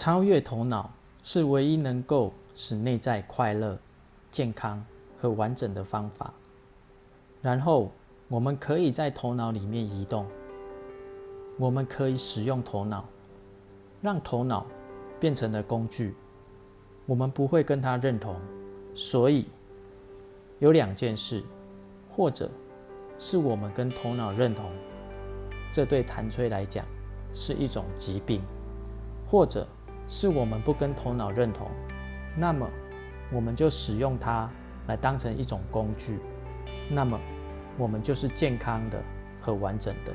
超越头脑是唯一能够使内在快乐、健康和完整的方法。然后，我们可以在头脑里面移动。我们可以使用头脑，让头脑变成了工具。我们不会跟他认同，所以有两件事，或者是我们跟头脑认同，这对谭崔来讲是一种疾病，或者。是我们不跟头脑认同，那么我们就使用它来当成一种工具，那么我们就是健康的和完整的。